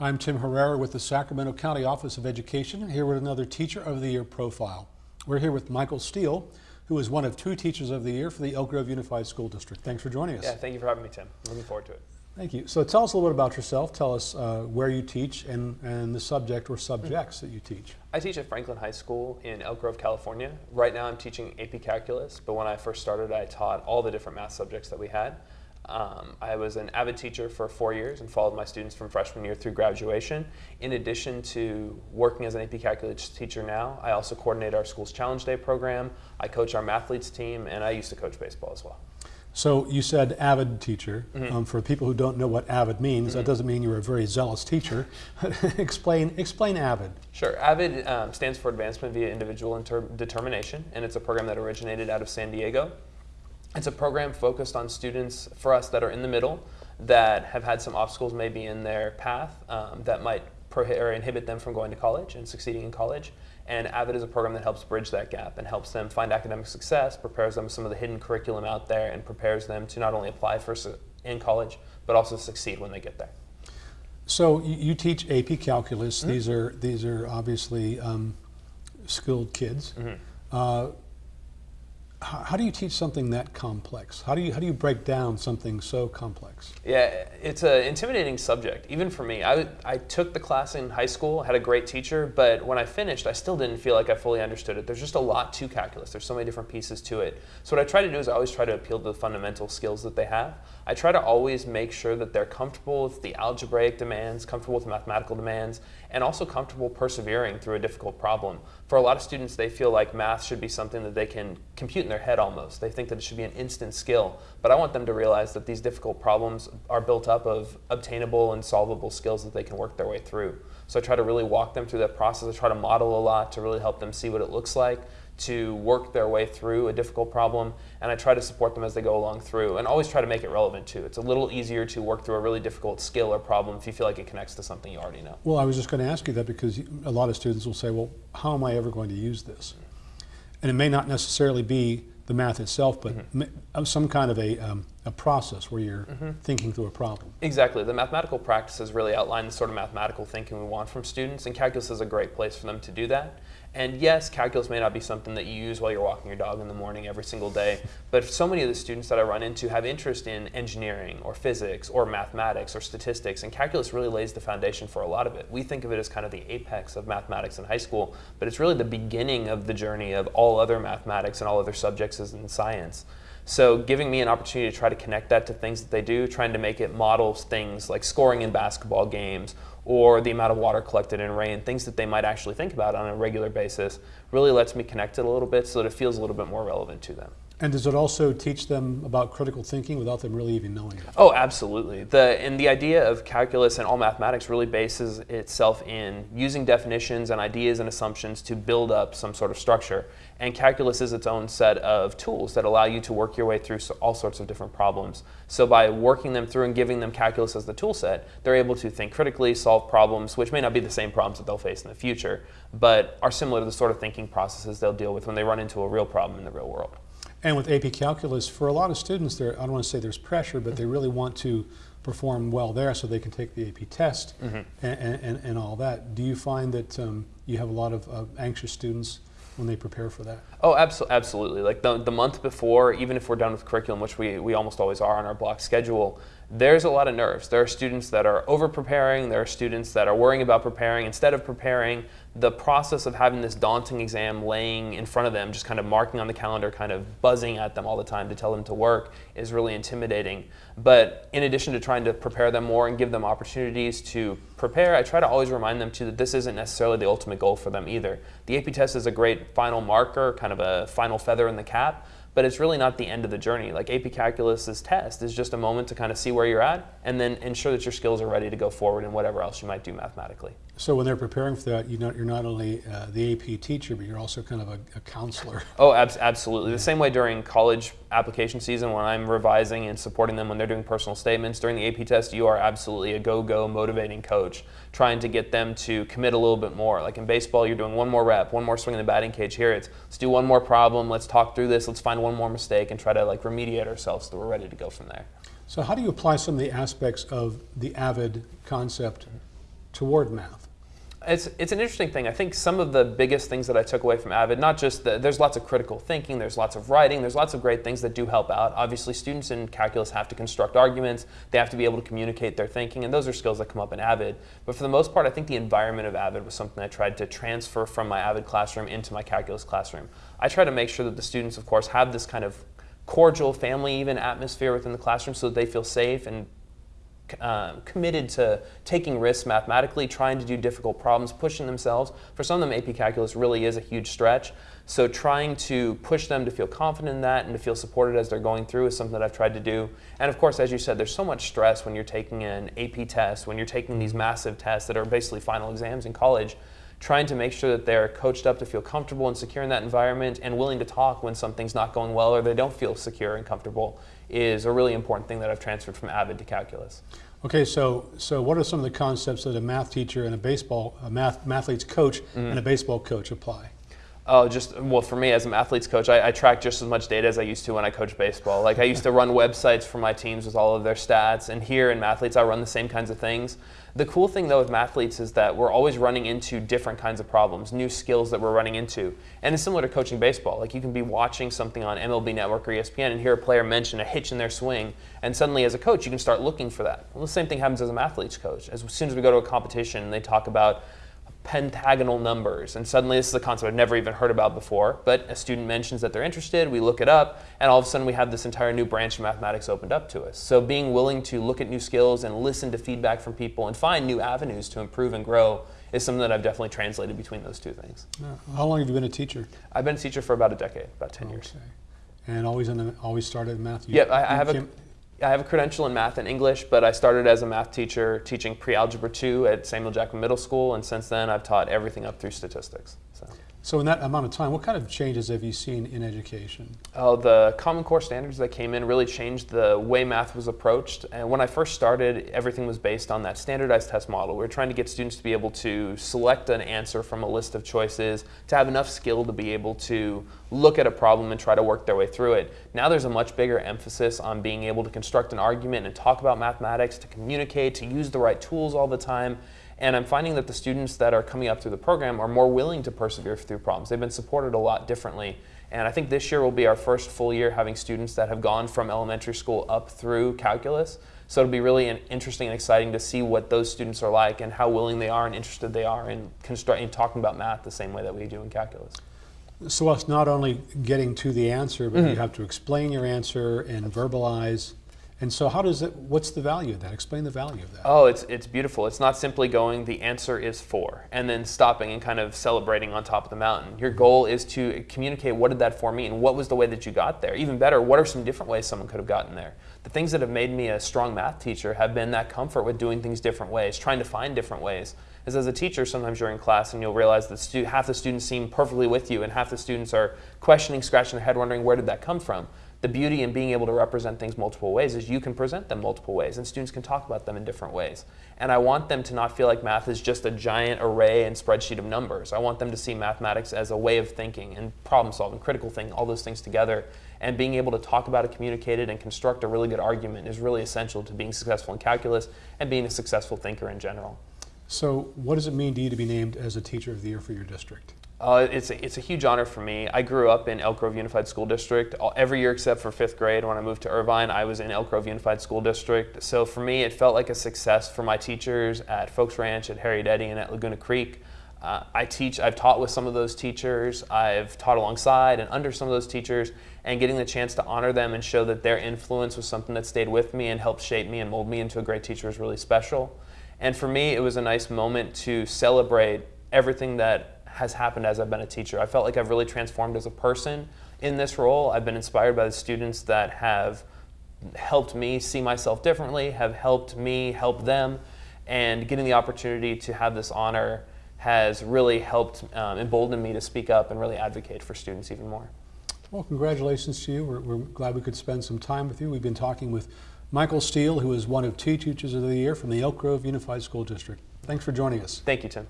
I'm Tim Herrera with the Sacramento County Office of Education, here with another Teacher of the Year profile. We're here with Michael Steele, who is one of two Teachers of the Year for the Elk Grove Unified School District. Thanks for joining us. Yeah, thank you for having me, Tim. Looking forward to it. Thank you. So tell us a little bit about yourself. Tell us uh, where you teach and, and the subject or subjects that you teach. I teach at Franklin High School in Elk Grove, California. Right now I'm teaching AP Calculus, but when I first started I taught all the different math subjects that we had. Um, I was an avid teacher for four years and followed my students from freshman year through graduation. In addition to working as an AP Calculus teacher now, I also coordinate our school's Challenge Day program, I coach our Mathletes team, and I used to coach baseball as well. So you said avid teacher. Mm -hmm. um, for people who don't know what avid means, mm -hmm. that mm-hmm. doesn't mean you're a very zealous teacher. explain, explain avid. Sure. AVID um, stands for Advancement via Individual Determination, and it's a program that originated out of San Diego. It's a program focused on students for us that are in the middle that have had some obstacles maybe in their path um, that might or inhibit them from going to college and succeeding in college. And AVID is a program that helps bridge that gap and helps them find academic success, prepares them some of the hidden curriculum out there, and prepares them to not only apply for in college, but also succeed when they get there. So you teach AP Calculus. Mm -hmm. These are these are obviously um, skilled kids. Mm -hmm. uh, how do you teach something that complex? How do you how do you break down something so complex? Yeah, it's an intimidating subject, even for me. I, I took the class in high school, had a great teacher, but when I finished, I still didn't feel like I fully understood it. There's just a lot to calculus. There's so many different pieces to it. So what I try to do is I always try to appeal to the fundamental skills that they have. I try to always make sure that they're comfortable with the algebraic demands, comfortable with the mathematical demands, and also comfortable persevering through a difficult problem. For a lot of students, they feel like math should be something that they can compute in their head almost. They think that it should be an instant skill. But I want them to realize that these difficult problems are built up of obtainable and solvable skills that they can work their way through. So I try to really walk them through that process. I try to model a lot to really help them see what it looks like to work their way through a difficult problem, and I try to support them as they go along through, and always try to make it relevant too. It's a little easier to work through a really difficult skill or problem if you feel like it connects to something you already know. Well, I was just going to ask you that because a lot of students will say, well, how am I ever going to use this? And it may not necessarily be the math itself, but mm -hmm. some kind of a, um, a process where you're mm -hmm. thinking through a problem. Exactly. The mathematical practices really outline the sort of mathematical thinking we want from students, and calculus is a great place for them to do that. And yes, calculus may not be something that you use while you're walking your dog in the morning every single day, but so many of the students that I run into have interest in engineering or physics or mathematics or statistics, and calculus really lays the foundation for a lot of it. We think of it as kind of the apex of mathematics in high school, but it's really the beginning of the journey of all other mathematics and all other subjects in science. So giving me an opportunity to try to connect that to things that they do, trying to make it model things like scoring in basketball games or the amount of water collected in rain, things that they might actually think about on a regular basis, really lets me connect it a little bit so that it feels a little bit more relevant to them. And does it also teach them about critical thinking without them really even knowing it? Oh, absolutely. The, and the idea of calculus and all mathematics really bases itself in using definitions and ideas and assumptions to build up some sort of structure. And calculus is its own set of tools that allow you to work your way through all sorts of different problems. So by working them through and giving them calculus as the tool set, they're able to think critically, solve problems, which may not be the same problems that they'll face in the future, but are similar to the sort of thinking processes they'll deal with when they run into a real problem in the real world. And with AP Calculus, for a lot of students, there I don't want to say there's pressure, but they really want to perform well there so they can take the AP test mm -hmm. and, and, and, all that. Do you find that um, you have a lot of uh, anxious students when they prepare for that? Oh, abso absolutely. Like the, the month before, even if we're done with curriculum, which we, we almost always are on our block schedule, there's a lot of nerves. There are students that are over preparing, there are students that are worrying about preparing. Instead of preparing, the process of having this daunting exam laying in front of them, just kind of marking on the calendar, kind of buzzing at them all the time to tell them to work, is really intimidating. But in addition to trying to prepare them more and give them opportunities to prepare, I try to always remind them too that this isn't necessarily the ultimate goal for them either. The AP test is a great final marker, kind of a final feather in the cap, but it's really not the end of the journey. Like AP Calculus's test is just a moment to kind of see where you're at and then ensure that your skills are ready to go forward in whatever else you might do mathematically. So when they're preparing for that, you know, you're not only uh, the AP teacher, but you're also kind of a, a counselor. Oh, ab absolutely. The same way during college application season when I'm revising and supporting them when they're doing personal statements. During the AP test, you are absolutely a go-go motivating coach, trying to get them to commit a little bit more. Like in baseball, you're doing one more rep, one more swing in the batting cage. Here it's, let's do one more problem, let's talk through this, let's find one more mistake and try to like remediate ourselves so we're ready to go from there. So how do you apply some of the aspects of the AVID concept toward math? It's, it's an interesting thing. I think some of the biggest things that I took away from Avid, not just the, there's lots of critical thinking, there's lots of writing, there's lots of great things that do help out. Obviously, students in calculus have to construct arguments, they have to be able to communicate their thinking, and those are skills that come up in Avid. But for the most part, I think the environment of Avid was something I tried to transfer from my Avid classroom into my calculus classroom. I try to make sure that the students, of course, have this kind of cordial family even atmosphere within the classroom so that they feel safe and um, committed to taking risks mathematically, trying to do difficult problems, pushing themselves. For some of them, AP Calculus really is a huge stretch. So trying to push them to feel confident in that and to feel supported as they're going through is something that I've tried to do. And of course, as you said, there's so much stress when you're taking an AP test, when you're taking these massive tests that are basically final exams in college trying to make sure that they're coached up to feel comfortable and secure in that environment and willing to talk when something's not going well or they don't feel secure and comfortable is a really important thing that I've transferred from Avid to calculus. Okay, so so what are some of the concepts that a math teacher and a baseball a math mathletes coach mm-hmm. and a baseball coach apply? Oh, just well, for me as an athletes coach, I, I, track just as much data as I used to when I coached baseball. Like I used to run websites for my teams with all of their stats, and here in Mathletes, I run the same kinds of things. The cool thing though with Mathletes is that we're always running into different kinds of problems, new skills that we're running into, and it's similar to coaching baseball. Like you can be watching something on MLB Network or ESPN and hear a player mention a hitch in their swing, and suddenly as a coach, you can start looking for that. Well, the same thing happens as a Mathletes coach. As soon as we go to a competition they talk about pentagonal numbers. And suddenly, this is a concept I've never even heard about before. But a student mentions that they're interested, we look it up, and all of a sudden, we have this entire new branch of mathematics opened up to us. So, being willing to look at new skills and listen to feedback from people and find new avenues to improve and grow is something that I've definitely translated between those two things. How long have you been a teacher? I've been a teacher for about a decade, about 10 okay. years. And always in the, always started in math? You, yeah, I, I have a I have a credential in math and English, but I started as a math teacher teaching pre-algebra 2 at Samuel Jackman Middle School, and since then I've taught everything up through statistics. So. So in that amount of time, what kind of changes have you seen in education? Oh, the Common Core standards that came in really changed the way math was approached. And when I first started, everything was based on that standardized test model. We were trying to get students to be able to select an answer from a list of choices, to have enough skill to be able to look at a problem and try to work their way through it. Now there's a much bigger emphasis on being able to construct an argument and talk about mathematics, to communicate, to use the right tools all the time. And I'm finding that the students that are coming up through the program are more willing to persevere through problems. They've been supported a lot differently. And I think this year will be our first full year having students that have gone from elementary school up through calculus. So it'll be really interesting and exciting to see what those students are like and how willing they are and interested they are in, in talking about math the same way that we do in calculus. So it's not only getting to the answer, but mm -hmm. you have to explain your answer and verbalize and so how does it, what's the value of that? Explain the value of that. Oh, it's, it's beautiful. It's not simply going, the answer is four, and then stopping and kind of celebrating on top of the mountain. Your goal is to communicate what did that four mean? What was the way that you got there? Even better, what are some different ways someone could have gotten there? The things that have made me a strong math teacher have been that comfort with doing things different ways, trying to find different ways. As as a teacher, sometimes you're in class and you'll realize that half the students seem perfectly with you and half the students are questioning, scratching their head, wondering where did that come from the beauty in being able to represent things multiple ways is you can present them multiple ways and students can talk about them in different ways. And I want them to not feel like math is just a giant array and spreadsheet of numbers. I want them to see mathematics as a way of thinking and problem solving, critical thinking, all those things together. And being able to talk about it, communicate it, and construct a really good argument is really essential to being successful in calculus and being a successful thinker in general. So what does it mean to you to be named as a Teacher of the Year for your district? Uh, it's, a, it's a huge honor for me. I grew up in Elk Grove Unified School District. Every year except for fifth grade, when I moved to Irvine, I was in Elk Grove Unified School District. So for me, it felt like a success for my teachers at Foulks Ranch, at Harriet Eddy, and at Laguna Creek. Uh, I teach, I've taught with some of those teachers. I've taught alongside and under some of those teachers, and getting the chance to honor them and show that their influence was something that stayed with me and helped shape me and mold me into a great teacher is really special. And for me, it was a nice moment to celebrate everything that has happened as I've been a teacher. I felt like I've really transformed as a person in this role. I've been inspired by the students that have helped me see myself differently, have helped me help them, and getting the opportunity to have this honor has really helped um, embolden me to speak up and really advocate for students even more. Well, congratulations to you. We're, we're, glad we could spend some time with you. We've been talking with Michael Steele, who is one of two Teachers of the Year from the Elk Grove Unified School District. Thanks for joining us. Thank you, Tim.